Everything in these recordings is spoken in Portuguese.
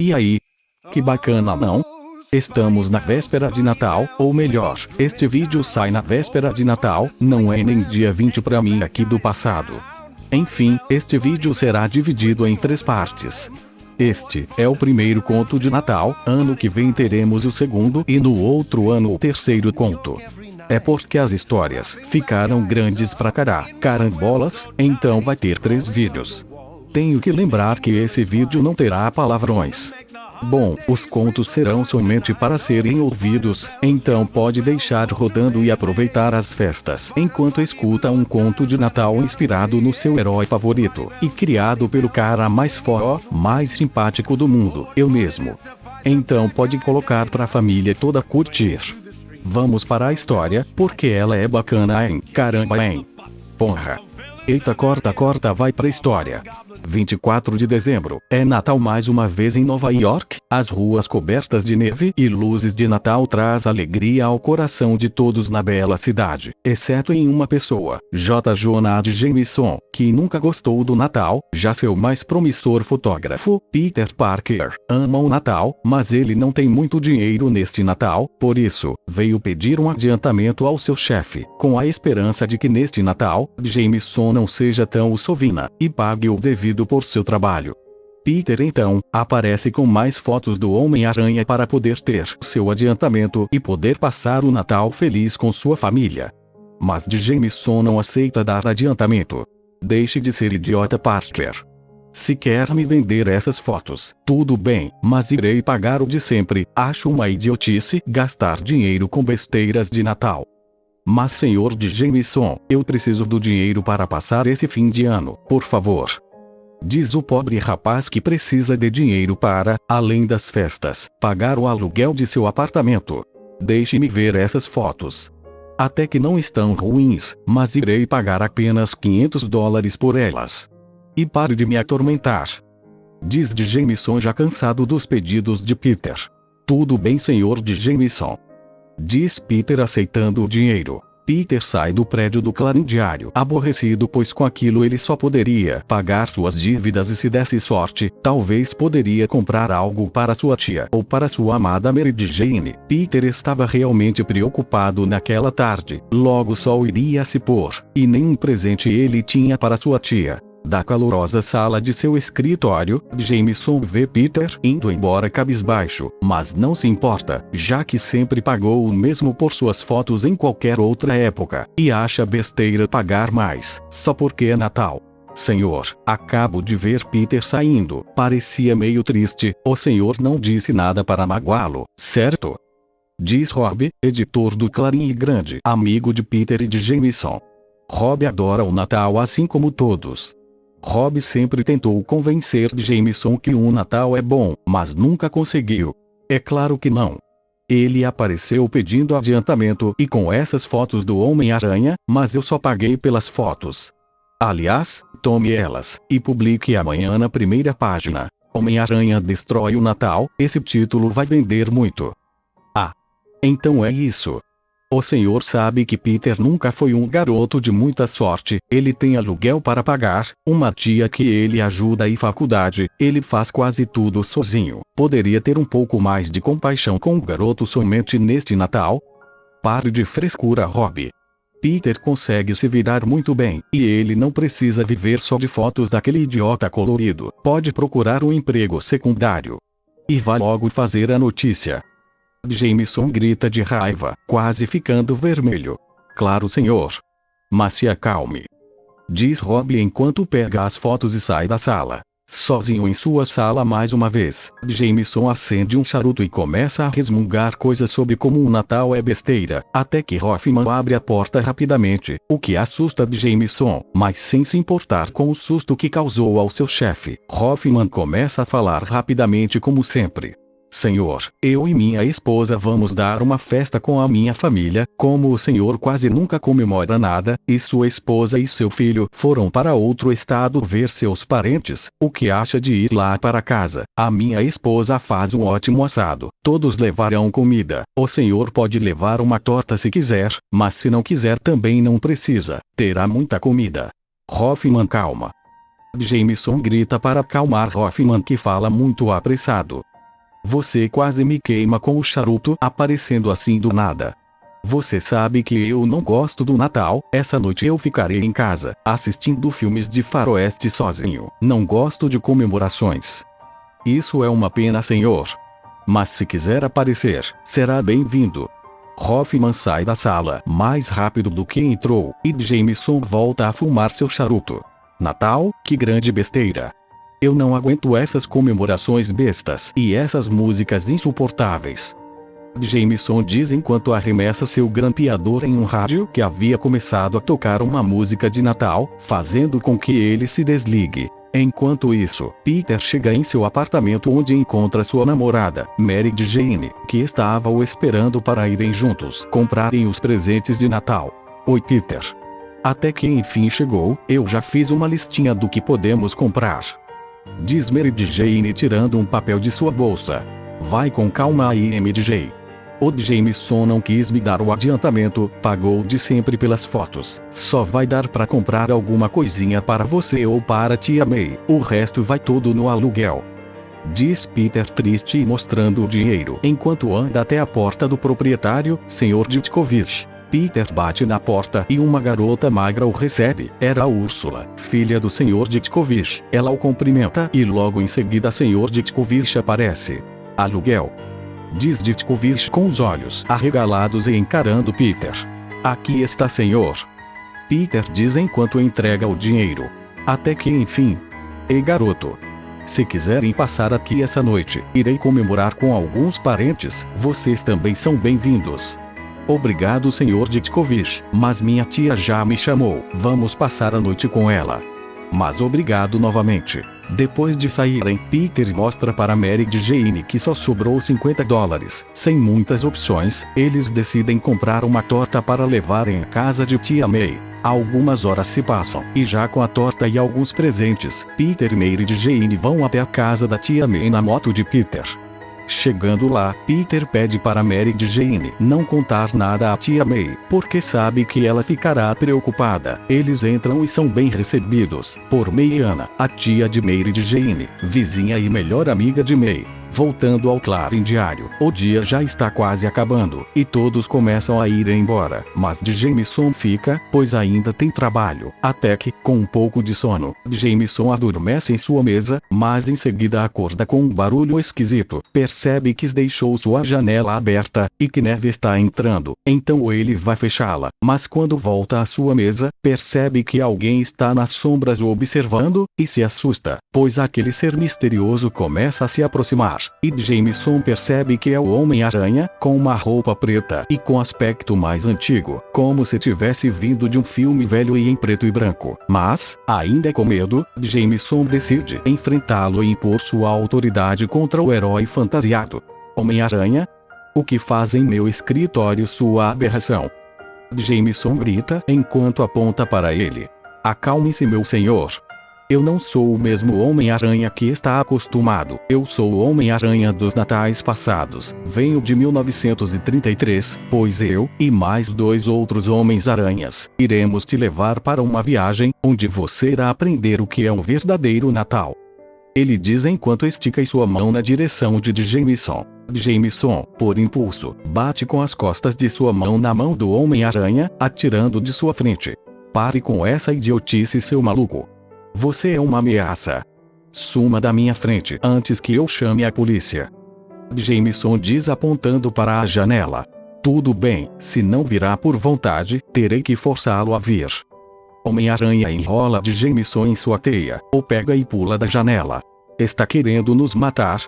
E aí? Que bacana não? Estamos na véspera de Natal, ou melhor, este vídeo sai na véspera de Natal, não é nem dia 20 para mim aqui do passado. Enfim, este vídeo será dividido em três partes. Este é o primeiro conto de Natal, ano que vem teremos o segundo e no outro ano o terceiro conto. É porque as histórias ficaram grandes pra cará, carambolas, então vai ter três vídeos. Tenho que lembrar que esse vídeo não terá palavrões. Bom, os contos serão somente para serem ouvidos, então pode deixar rodando e aproveitar as festas enquanto escuta um conto de Natal inspirado no seu herói favorito e criado pelo cara mais foró, mais simpático do mundo, eu mesmo. Então pode colocar pra família toda curtir. Vamos para a história, porque ela é bacana, hein? Caramba, hein? Porra. Eita, corta, corta, vai pra história. 24 de dezembro, é Natal mais uma vez em Nova York, as ruas cobertas de neve e luzes de Natal traz alegria ao coração de todos na bela cidade, exceto em uma pessoa, J. Jonah Jameson, que nunca gostou do Natal, já seu mais promissor fotógrafo, Peter Parker, ama o Natal, mas ele não tem muito dinheiro neste Natal, por isso, veio pedir um adiantamento ao seu chefe, com a esperança de que neste Natal, Jameson não seja tão sovina, e pague o devido por seu trabalho. Peter então, aparece com mais fotos do Homem-Aranha para poder ter seu adiantamento e poder passar o Natal feliz com sua família. Mas de Jameson não aceita dar adiantamento. Deixe de ser idiota Parker. Se quer me vender essas fotos, tudo bem, mas irei pagar o de sempre, acho uma idiotice gastar dinheiro com besteiras de Natal. Mas senhor de Jameson, eu preciso do dinheiro para passar esse fim de ano, por favor. Diz o pobre rapaz que precisa de dinheiro para, além das festas, pagar o aluguel de seu apartamento. Deixe-me ver essas fotos. Até que não estão ruins, mas irei pagar apenas 500 dólares por elas. E pare de me atormentar. Diz de Jameson já cansado dos pedidos de Peter. Tudo bem, senhor de Jameson. Diz Peter aceitando o dinheiro. Peter sai do prédio do Clarim Diário aborrecido pois com aquilo ele só poderia pagar suas dívidas e se desse sorte, talvez poderia comprar algo para sua tia ou para sua amada Mary Jane. Peter estava realmente preocupado naquela tarde, logo o sol iria se pôr, e nenhum presente ele tinha para sua tia. Da calorosa sala de seu escritório, Jameson vê Peter indo embora cabisbaixo, mas não se importa, já que sempre pagou o mesmo por suas fotos em qualquer outra época, e acha besteira pagar mais, só porque é Natal. Senhor, acabo de ver Peter saindo, parecia meio triste, o senhor não disse nada para magoá-lo, certo? Diz Rob, editor do Clarim e grande amigo de Peter e de Jameson. Rob adora o Natal assim como todos. Rob sempre tentou convencer Jameson que um Natal é bom, mas nunca conseguiu. É claro que não. Ele apareceu pedindo adiantamento e com essas fotos do Homem-Aranha, mas eu só paguei pelas fotos. Aliás, tome elas, e publique amanhã na primeira página. Homem-Aranha destrói o Natal, esse título vai vender muito. Ah. Então é isso. O senhor sabe que Peter nunca foi um garoto de muita sorte, ele tem aluguel para pagar, uma tia que ele ajuda e faculdade, ele faz quase tudo sozinho. Poderia ter um pouco mais de compaixão com o garoto somente neste Natal? Pare de frescura, Rob. Peter consegue se virar muito bem, e ele não precisa viver só de fotos daquele idiota colorido. Pode procurar um emprego secundário. E vá logo fazer a notícia. Jameson grita de raiva, quase ficando vermelho. Claro, senhor. Mas se acalme. Diz Rob enquanto pega as fotos e sai da sala. Sozinho em sua sala mais uma vez, Jameson acende um charuto e começa a resmungar coisas sobre como o Natal é besteira, até que Hoffman abre a porta rapidamente, o que assusta Jameson, mas sem se importar com o susto que causou ao seu chefe. Hoffman começa a falar rapidamente como sempre. Senhor, eu e minha esposa vamos dar uma festa com a minha família, como o senhor quase nunca comemora nada, e sua esposa e seu filho foram para outro estado ver seus parentes, o que acha de ir lá para casa? A minha esposa faz um ótimo assado, todos levarão comida, o senhor pode levar uma torta se quiser, mas se não quiser também não precisa, terá muita comida. Hoffman calma. Jameson grita para acalmar Hoffman que fala muito apressado. Você quase me queima com o charuto aparecendo assim do nada. Você sabe que eu não gosto do Natal, essa noite eu ficarei em casa, assistindo filmes de faroeste sozinho. Não gosto de comemorações. Isso é uma pena, senhor. Mas se quiser aparecer, será bem-vindo. Hoffman sai da sala mais rápido do que entrou, e Jameson volta a fumar seu charuto. Natal, que grande besteira. Eu não aguento essas comemorações bestas e essas músicas insuportáveis. Jameson diz enquanto arremessa seu grampeador em um rádio que havia começado a tocar uma música de Natal, fazendo com que ele se desligue. Enquanto isso, Peter chega em seu apartamento onde encontra sua namorada, Mary Jane, que estava o esperando para irem juntos comprarem os presentes de Natal. Oi Peter. Até que enfim chegou, eu já fiz uma listinha do que podemos comprar. Diz Mary Jane tirando um papel de sua bolsa. Vai com calma aí MJ. O Jameson não quis me dar o adiantamento, pagou de sempre pelas fotos. Só vai dar para comprar alguma coisinha para você ou para tia May, o resto vai tudo no aluguel. Diz Peter triste e mostrando o dinheiro enquanto anda até a porta do proprietário, Sr. Ditkovich. Peter bate na porta e uma garota magra o recebe. Era a Úrsula, filha do Sr. Ditkovich. Ela o cumprimenta e logo em seguida Sr. Ditkovich aparece. Aluguel diz Ditkovich com os olhos arregalados e encarando Peter. Aqui está senhor. Peter diz enquanto entrega o dinheiro. Até que enfim. Ei garoto. Se quiserem passar aqui essa noite, irei comemorar com alguns parentes, vocês também são bem-vindos. Obrigado senhor Ditkovich, mas minha tia já me chamou, vamos passar a noite com ela. Mas obrigado novamente. Depois de saírem, Peter mostra para Mary e Jane que só sobrou 50 dólares. Sem muitas opções, eles decidem comprar uma torta para levarem à casa de tia May. Algumas horas se passam, e já com a torta e alguns presentes, Peter, Mary e Jane vão até a casa da tia May na moto de Peter. Chegando lá, Peter pede para Mary Jane não contar nada à tia May, porque sabe que ela ficará preocupada. Eles entram e são bem recebidos por Meiana, a tia de Mary Jane, vizinha e melhor amiga de May. Voltando ao clarim diário, o dia já está quase acabando, e todos começam a ir embora, mas Jameson fica, pois ainda tem trabalho, até que, com um pouco de sono, Jameson adormece em sua mesa, mas em seguida acorda com um barulho esquisito, percebe que deixou sua janela aberta, e que neve está entrando, então ele vai fechá-la, mas quando volta à sua mesa, percebe que alguém está nas sombras observando, e se assusta, pois aquele ser misterioso começa a se aproximar e Jameson percebe que é o Homem-Aranha, com uma roupa preta e com aspecto mais antigo, como se tivesse vindo de um filme velho e em preto e branco. Mas, ainda com medo, Jameson decide enfrentá-lo e impor sua autoridade contra o herói fantasiado. Homem-Aranha? O que faz em meu escritório sua aberração? Jameson grita enquanto aponta para ele. Acalme-se, meu senhor. Eu não sou o mesmo Homem-Aranha que está acostumado. Eu sou o Homem-Aranha dos natais passados. Venho de 1933, pois eu, e mais dois outros Homens-Aranhas, iremos te levar para uma viagem, onde você irá aprender o que é um verdadeiro Natal. Ele diz enquanto estica sua mão na direção de Jameson. Jameson, por impulso, bate com as costas de sua mão na mão do Homem-Aranha, atirando de sua frente. Pare com essa idiotice, seu maluco. Você é uma ameaça. Suma da minha frente antes que eu chame a polícia. Jameson diz apontando para a janela. Tudo bem, se não virá por vontade, terei que forçá-lo a vir. Homem-Aranha enrola de Jameson em sua teia, ou pega e pula da janela. Está querendo nos matar?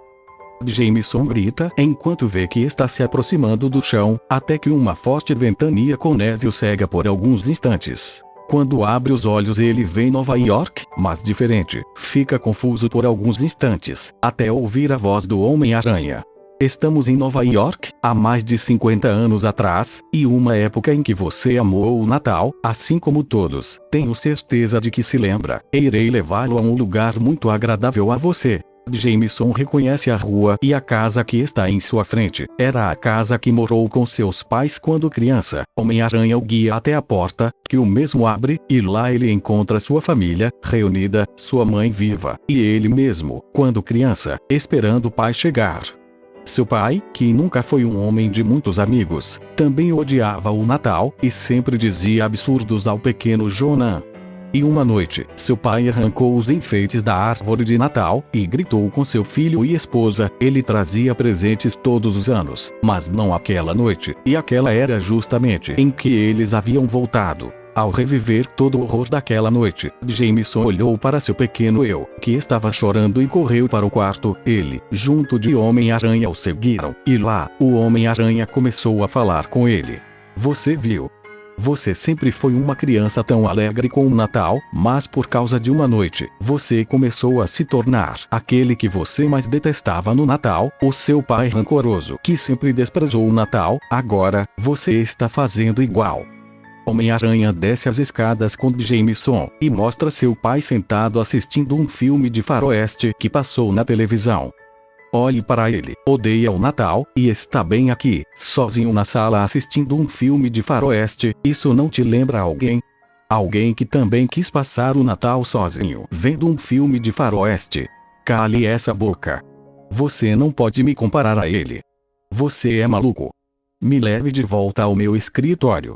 Jameson grita enquanto vê que está se aproximando do chão, até que uma forte ventania com neve o cega por alguns instantes. Quando abre os olhos ele vê Nova York, mas diferente. Fica confuso por alguns instantes, até ouvir a voz do Homem-Aranha. Estamos em Nova York, há mais de 50 anos atrás, e uma época em que você amou o Natal, assim como todos. Tenho certeza de que se lembra. Irei levá-lo a um lugar muito agradável a você. Jameson reconhece a rua e a casa que está em sua frente. Era a casa que morou com seus pais quando criança. Homem-Aranha o guia até a porta, que o mesmo abre, e lá ele encontra sua família, reunida, sua mãe viva, e ele mesmo, quando criança, esperando o pai chegar. Seu pai, que nunca foi um homem de muitos amigos, também odiava o Natal, e sempre dizia absurdos ao pequeno Jonan. E uma noite, seu pai arrancou os enfeites da árvore de Natal e gritou com seu filho e esposa. Ele trazia presentes todos os anos, mas não aquela noite, e aquela era justamente em que eles haviam voltado. Ao reviver todo o horror daquela noite, Jameson olhou para seu pequeno eu, que estava chorando e correu para o quarto. Ele, junto de Homem-Aranha, o seguiram, e lá, o Homem-Aranha começou a falar com ele. Você viu, você sempre foi uma criança tão alegre com o Natal, mas por causa de uma noite, você começou a se tornar aquele que você mais detestava no Natal, o seu pai rancoroso que sempre desprezou o Natal, agora, você está fazendo igual. Homem-Aranha desce as escadas com Jameson e mostra seu pai sentado assistindo um filme de faroeste que passou na televisão. Olhe para ele, odeia o Natal, e está bem aqui, sozinho na sala assistindo um filme de faroeste, isso não te lembra alguém? Alguém que também quis passar o Natal sozinho, vendo um filme de faroeste. Cale essa boca. Você não pode me comparar a ele. Você é maluco. Me leve de volta ao meu escritório.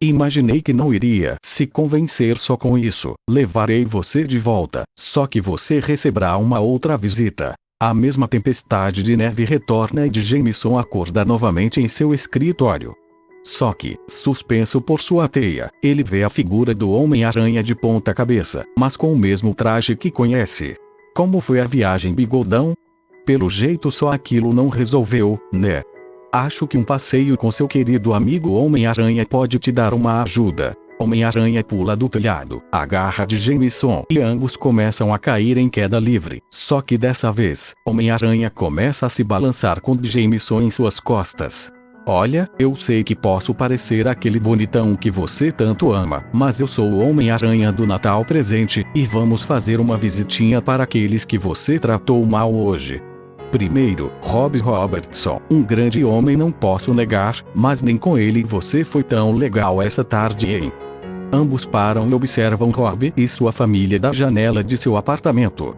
Imaginei que não iria se convencer só com isso. Levarei você de volta, só que você receberá uma outra visita. A mesma tempestade de neve retorna e de Jameson acorda novamente em seu escritório. Só que, suspenso por sua teia, ele vê a figura do Homem-Aranha de ponta cabeça, mas com o mesmo traje que conhece. Como foi a viagem bigodão? Pelo jeito só aquilo não resolveu, né? Acho que um passeio com seu querido amigo Homem-Aranha pode te dar uma ajuda. Homem-Aranha pula do telhado, agarra de Jameson e ambos começam a cair em queda livre. Só que dessa vez, Homem-Aranha começa a se balançar com Jameson em suas costas. Olha, eu sei que posso parecer aquele bonitão que você tanto ama, mas eu sou o Homem-Aranha do Natal presente, e vamos fazer uma visitinha para aqueles que você tratou mal hoje. Primeiro, Rob Robertson, um grande homem não posso negar, mas nem com ele você foi tão legal essa tarde, hein? Ambos param e observam Rob e sua família da janela de seu apartamento.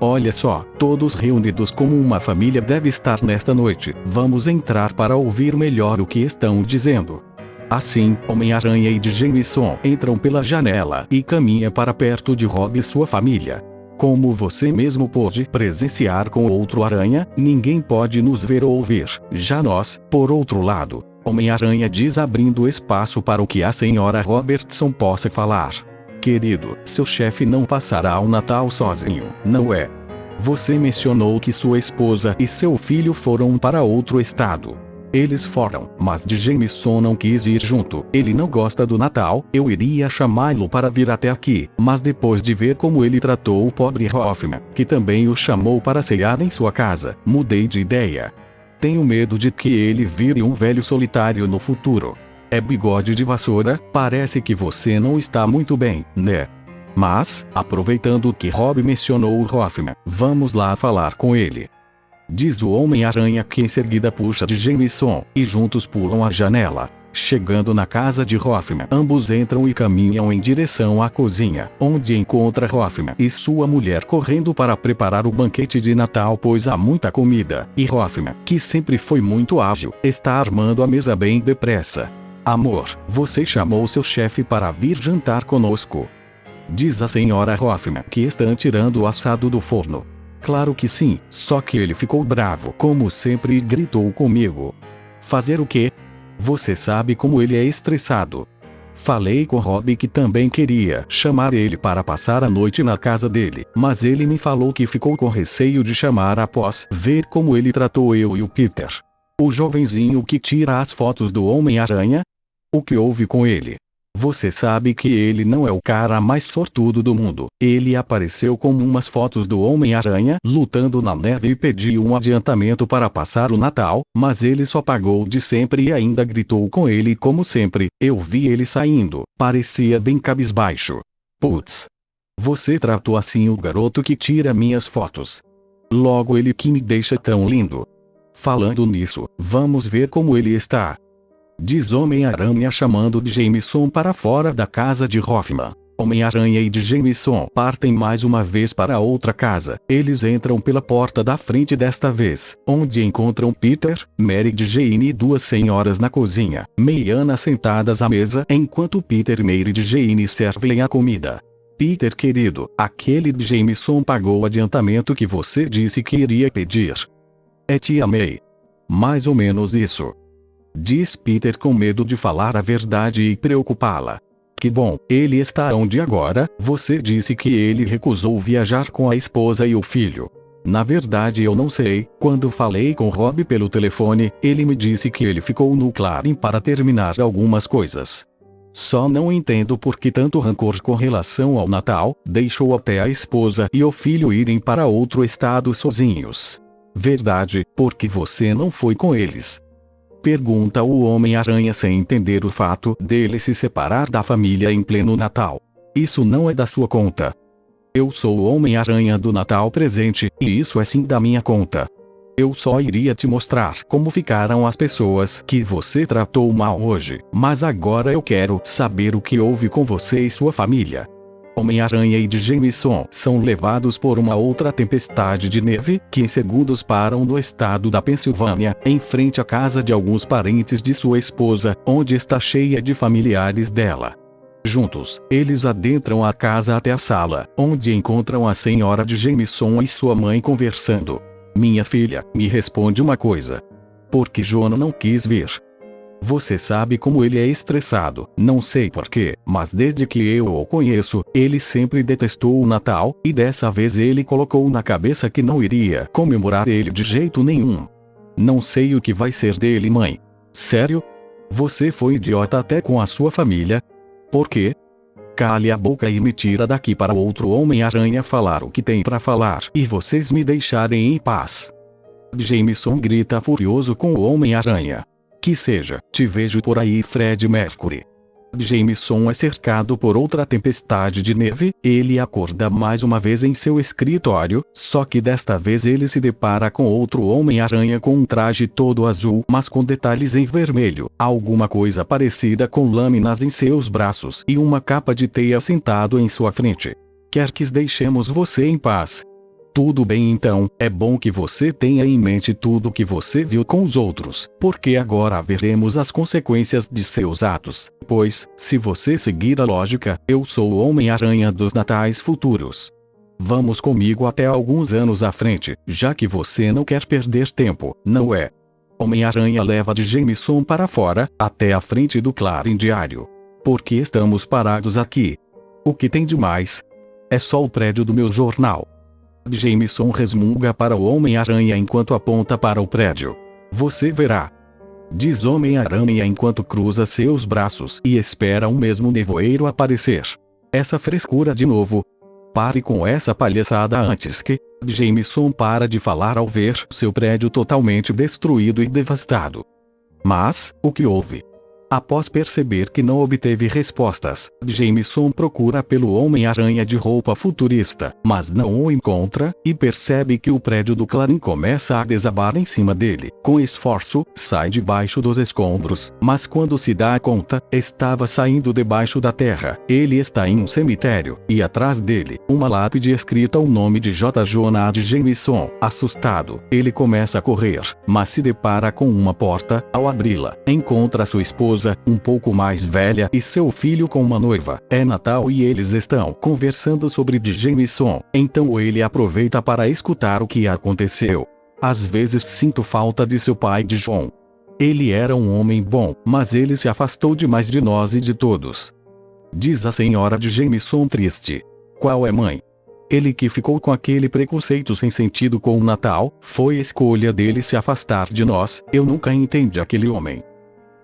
Olha só, todos reunidos como uma família deve estar nesta noite. Vamos entrar para ouvir melhor o que estão dizendo. Assim, Homem-Aranha e Jameson entram pela janela e caminha para perto de Rob e sua família. Como você mesmo pôde presenciar com outro aranha, ninguém pode nos ver ou ouvir. Já nós, por outro lado, Homem-Aranha diz abrindo espaço para o que a senhora Robertson possa falar. Querido, seu chefe não passará o Natal sozinho, não é? Você mencionou que sua esposa e seu filho foram para outro estado. Eles foram, mas de Jameson não quis ir junto. Ele não gosta do Natal. Eu iria chamá-lo para vir até aqui, mas depois de ver como ele tratou o pobre Hoffman, que também o chamou para cear em sua casa, mudei de ideia. Tenho medo de que ele vire um velho solitário no futuro. É bigode de vassoura, parece que você não está muito bem, né? Mas, aproveitando que Rob mencionou o Hoffman, vamos lá falar com ele. Diz o Homem-Aranha que em seguida puxa de Jameson, e juntos pulam a janela. Chegando na casa de Hoffman, ambos entram e caminham em direção à cozinha, onde encontra Hoffman e sua mulher correndo para preparar o banquete de Natal pois há muita comida, e Hoffman, que sempre foi muito ágil, está armando a mesa bem depressa. Amor, você chamou seu chefe para vir jantar conosco. Diz a senhora Hoffman que estão tirando o assado do forno. Claro que sim, só que ele ficou bravo como sempre e gritou comigo. Fazer o quê? Você sabe como ele é estressado. Falei com Rob que também queria chamar ele para passar a noite na casa dele, mas ele me falou que ficou com receio de chamar após ver como ele tratou eu e o Peter. O jovenzinho que tira as fotos do Homem-Aranha? O que houve com ele? Você sabe que ele não é o cara mais sortudo do mundo. Ele apareceu com umas fotos do Homem-Aranha lutando na neve e pediu um adiantamento para passar o Natal, mas ele só pagou de sempre e ainda gritou com ele como sempre. Eu vi ele saindo, parecia bem cabisbaixo. Putz. Você tratou assim o garoto que tira minhas fotos. Logo ele que me deixa tão lindo. Falando nisso, vamos ver como ele está diz Homem-Aranha chamando de Jameson para fora da casa de Hoffman. Homem-Aranha e de Jameson partem mais uma vez para outra casa. Eles entram pela porta da frente desta vez, onde encontram Peter, Mary Jane e duas senhoras na cozinha, Meiana sentadas à mesa enquanto Peter e Mary Jane servem a comida. Peter querido, aquele Jameson pagou o adiantamento que você disse que iria pedir. É tia May. Mais ou menos isso. Diz Peter com medo de falar a verdade e preocupá-la. Que bom, ele está onde agora? Você disse que ele recusou viajar com a esposa e o filho. Na verdade eu não sei, quando falei com Rob pelo telefone, ele me disse que ele ficou no Clarim para terminar algumas coisas. Só não entendo por que tanto rancor com relação ao Natal, deixou até a esposa e o filho irem para outro estado sozinhos. Verdade, porque você não foi com eles. Pergunta o Homem-Aranha sem entender o fato dele se separar da família em pleno Natal. Isso não é da sua conta. Eu sou o Homem-Aranha do Natal presente, e isso é sim da minha conta. Eu só iria te mostrar como ficaram as pessoas que você tratou mal hoje, mas agora eu quero saber o que houve com você e sua família. Homem-Aranha e de Jameson são levados por uma outra tempestade de neve, que em segundos param no estado da Pensilvânia, em frente à casa de alguns parentes de sua esposa, onde está cheia de familiares dela. Juntos, eles adentram a casa até a sala, onde encontram a senhora de Jameson e sua mãe conversando. Minha filha, me responde uma coisa. Por que Jonah não quis vir? Você sabe como ele é estressado, não sei porquê, mas desde que eu o conheço, ele sempre detestou o Natal, e dessa vez ele colocou na cabeça que não iria comemorar ele de jeito nenhum. Não sei o que vai ser dele, mãe. Sério? Você foi idiota até com a sua família? Por quê? Cale a boca e me tira daqui para outro Homem-Aranha falar o que tem para falar e vocês me deixarem em paz. Jameson grita furioso com o Homem-Aranha. Que seja, te vejo por aí Fred Mercury. Jameson é cercado por outra tempestade de neve, ele acorda mais uma vez em seu escritório, só que desta vez ele se depara com outro Homem-Aranha com um traje todo azul, mas com detalhes em vermelho, alguma coisa parecida com lâminas em seus braços e uma capa de teia sentado em sua frente. Quer que deixemos você em paz, tudo bem então, é bom que você tenha em mente tudo que você viu com os outros, porque agora veremos as consequências de seus atos. Pois, se você seguir a lógica, eu sou o Homem-Aranha dos Natais Futuros. Vamos comigo até alguns anos à frente, já que você não quer perder tempo, não é? Homem-Aranha leva de Jameson para fora, até a frente do Clarim Diário. Por que estamos parados aqui? O que tem de mais? É só o prédio do meu jornal. Jameson resmunga para o Homem-Aranha enquanto aponta para o prédio. Você verá. Diz Homem-Aranha enquanto cruza seus braços e espera um mesmo nevoeiro aparecer. Essa frescura de novo. Pare com essa palhaçada antes que Jameson para de falar ao ver seu prédio totalmente destruído e devastado. Mas, o que houve? Após perceber que não obteve respostas, Jameson procura pelo Homem-Aranha de roupa futurista, mas não o encontra, e percebe que o prédio do Clarim começa a desabar em cima dele. Com esforço, sai debaixo dos escombros, mas quando se dá conta, estava saindo debaixo da terra. Ele está em um cemitério, e atrás dele, uma lápide escrita o nome de J. Jonah de Jameson. Assustado, ele começa a correr, mas se depara com uma porta, ao abri-la, encontra sua esposa esposa, um pouco mais velha, e seu filho com uma noiva. É Natal e eles estão conversando sobre Jameson. Então ele aproveita para escutar o que aconteceu. Às vezes sinto falta de seu pai de John. Ele era um homem bom, mas ele se afastou demais de nós e de todos. Diz a senhora de Jameson triste. Qual é mãe? Ele que ficou com aquele preconceito sem sentido com o Natal, foi escolha dele se afastar de nós, eu nunca entendi aquele homem.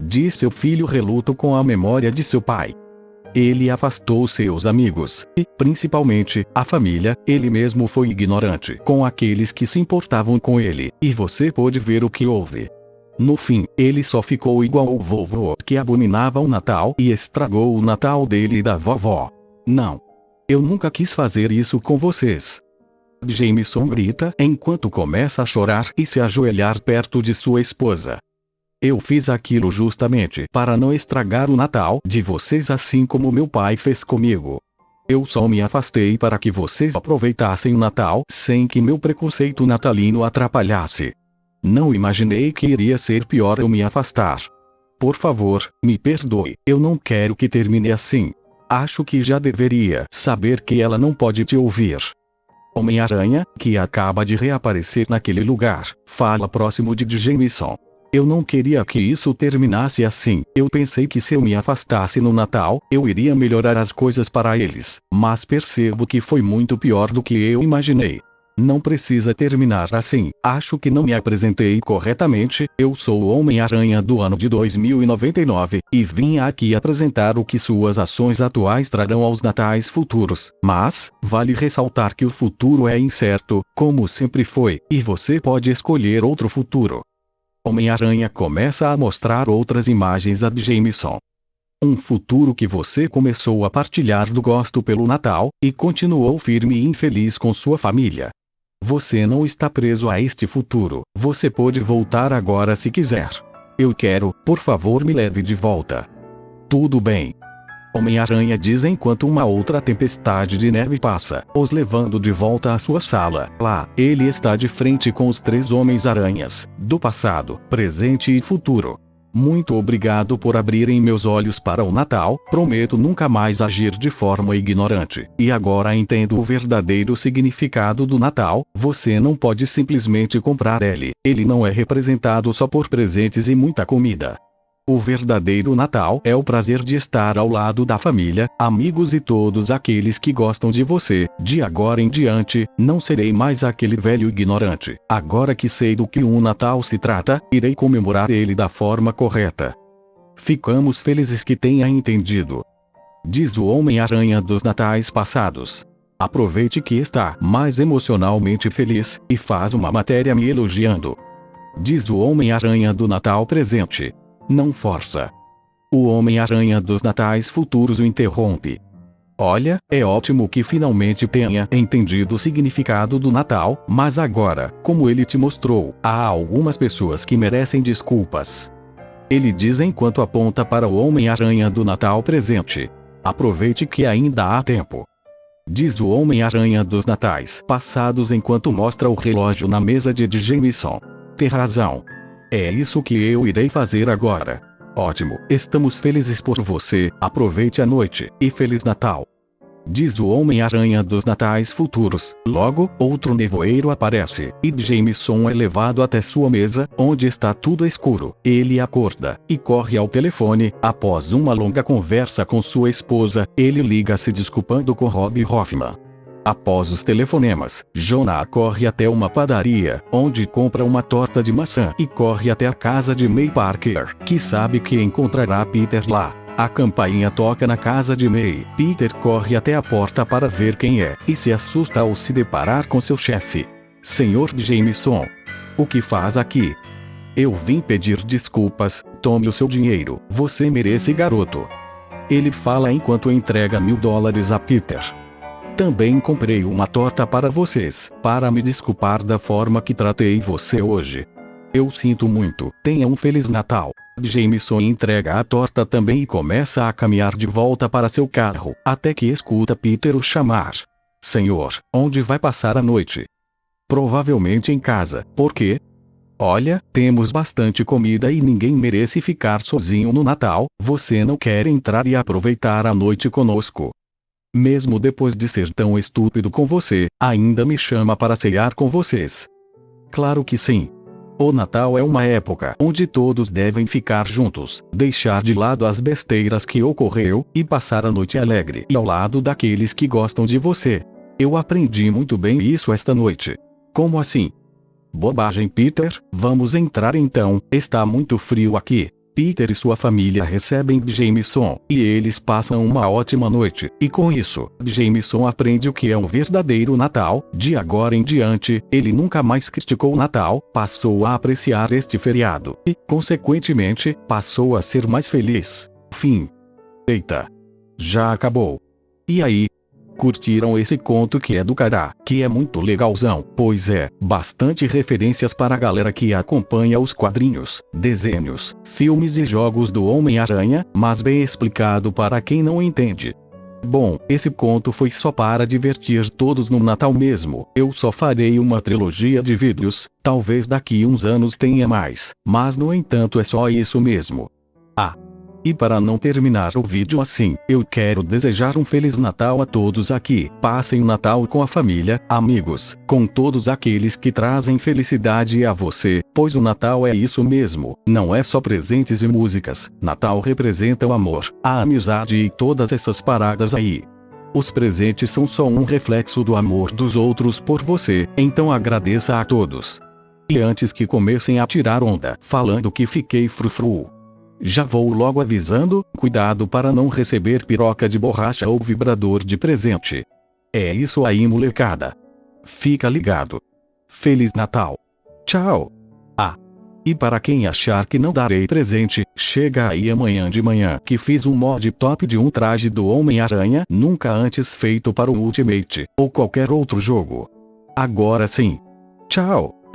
Diz seu filho reluto com a memória de seu pai. Ele afastou seus amigos, e, principalmente, a família, ele mesmo foi ignorante com aqueles que se importavam com ele, e você pôde ver o que houve. No fim, ele só ficou igual o vovô que abominava o Natal e estragou o Natal dele e da vovó. Não. Eu nunca quis fazer isso com vocês. Jameson grita enquanto começa a chorar e se ajoelhar perto de sua esposa. Eu fiz aquilo justamente para não estragar o Natal de vocês assim como meu pai fez comigo. Eu só me afastei para que vocês aproveitassem o Natal sem que meu preconceito natalino atrapalhasse. Não imaginei que iria ser pior eu me afastar. Por favor, me perdoe, eu não quero que termine assim. Acho que já deveria saber que ela não pode te ouvir. Homem-Aranha, que acaba de reaparecer naquele lugar, fala próximo de Jameson. Eu não queria que isso terminasse assim. Eu pensei que se eu me afastasse no Natal, eu iria melhorar as coisas para eles. Mas percebo que foi muito pior do que eu imaginei. Não precisa terminar assim. Acho que não me apresentei corretamente. Eu sou o Homem-Aranha do ano de 2099 e vim aqui apresentar o que suas ações atuais trarão aos natais futuros. Mas, vale ressaltar que o futuro é incerto, como sempre foi, e você pode escolher outro futuro. Homem-Aranha começa a mostrar outras imagens a Jameson. Um futuro que você começou a partilhar do gosto pelo Natal, e continuou firme e infeliz com sua família. Você não está preso a este futuro, você pode voltar agora se quiser. Eu quero, por favor, me leve de volta. Tudo bem. Homem-Aranha diz enquanto uma outra tempestade de neve passa, os levando de volta à sua sala. Lá, ele está de frente com os três Homens-Aranhas, do passado, presente e futuro. Muito obrigado por abrirem meus olhos para o Natal, prometo nunca mais agir de forma ignorante. E agora entendo o verdadeiro significado do Natal, você não pode simplesmente comprar ele, ele não é representado só por presentes e muita comida. O verdadeiro Natal é o prazer de estar ao lado da família, amigos e todos aqueles que gostam de você. De agora em diante, não serei mais aquele velho ignorante. Agora que sei do que um Natal se trata, irei comemorar ele da forma correta. Ficamos felizes que tenha entendido. Diz o Homem-Aranha dos Natais passados. Aproveite que está mais emocionalmente feliz, e faz uma matéria me elogiando. Diz o Homem-Aranha do Natal presente. Não força. O Homem-Aranha dos Natais Futuros o interrompe. Olha, é ótimo que finalmente tenha entendido o significado do Natal, mas agora, como ele te mostrou, há algumas pessoas que merecem desculpas. Ele diz enquanto aponta para o Homem-Aranha do Natal presente. Aproveite que ainda há tempo. Diz o Homem-Aranha dos Natais passados enquanto mostra o relógio na mesa de Jameson. Tem razão. É isso que eu irei fazer agora. Ótimo, estamos felizes por você, aproveite a noite, e Feliz Natal. Diz o Homem-Aranha dos Natais Futuros. Logo, outro nevoeiro aparece, e Jameson é levado até sua mesa, onde está tudo escuro. Ele acorda, e corre ao telefone. Após uma longa conversa com sua esposa, ele liga se desculpando com Rob Hoffman. Após os telefonemas, Jonah corre até uma padaria, onde compra uma torta de maçã e corre até a casa de May Parker, que sabe que encontrará Peter lá. A campainha toca na casa de May. Peter corre até a porta para ver quem é, e se assusta ao se deparar com seu chefe. Senhor Jameson. O que faz aqui? Eu vim pedir desculpas, tome o seu dinheiro, você merece garoto. Ele fala enquanto entrega mil dólares a Peter. Também comprei uma torta para vocês, para me desculpar da forma que tratei você hoje. Eu sinto muito. Tenha um Feliz Natal. Jameson entrega a torta também e começa a caminhar de volta para seu carro, até que escuta Peter o chamar. Senhor, onde vai passar a noite? Provavelmente em casa, por quê? Olha, temos bastante comida e ninguém merece ficar sozinho no Natal, você não quer entrar e aproveitar a noite conosco. Mesmo depois de ser tão estúpido com você, ainda me chama para cear com vocês. Claro que sim. O Natal é uma época onde todos devem ficar juntos, deixar de lado as besteiras que ocorreu e passar a noite alegre e ao lado daqueles que gostam de você. Eu aprendi muito bem isso esta noite. Como assim? Bobagem, Peter. Vamos entrar então. Está muito frio aqui. Peter e sua família recebem Jameson, e eles passam uma ótima noite, e com isso, Jameson aprende o que é um verdadeiro Natal, de agora em diante, ele nunca mais criticou o Natal, passou a apreciar este feriado, e, consequentemente, passou a ser mais feliz. Fim. Eita! Já acabou. E aí, curtiram esse conto que é do cará, que é muito legalzão, pois é, bastante referências para a galera que acompanha os quadrinhos, desenhos, filmes e jogos do Homem-Aranha, mas bem explicado para quem não entende. Bom, esse conto foi só para divertir todos no Natal mesmo. Eu só farei uma trilogia de vídeos, talvez daqui uns anos tenha mais, mas no entanto é só isso mesmo. Ah, e para não terminar o vídeo assim, eu quero desejar um Feliz Natal a todos aqui. Passem o Natal com a família, amigos, com todos aqueles que trazem felicidade a você, pois o Natal é isso mesmo, não é só presentes e músicas. Natal representa o amor, a amizade e todas essas paradas aí. Os presentes são só um reflexo do amor dos outros por você, então agradeça a todos. E antes que comecem a tirar onda falando que fiquei frufru, já vou logo avisando, cuidado para não receber piroca de borracha ou vibrador de presente. É isso aí molecada. Fica ligado. Feliz Natal. Tchau. Ah. E para quem achar que não darei presente, chega aí amanhã de manhã que fiz um mod top de um traje do Homem-Aranha nunca antes feito para o Ultimate, ou qualquer outro jogo. Agora sim. Tchau.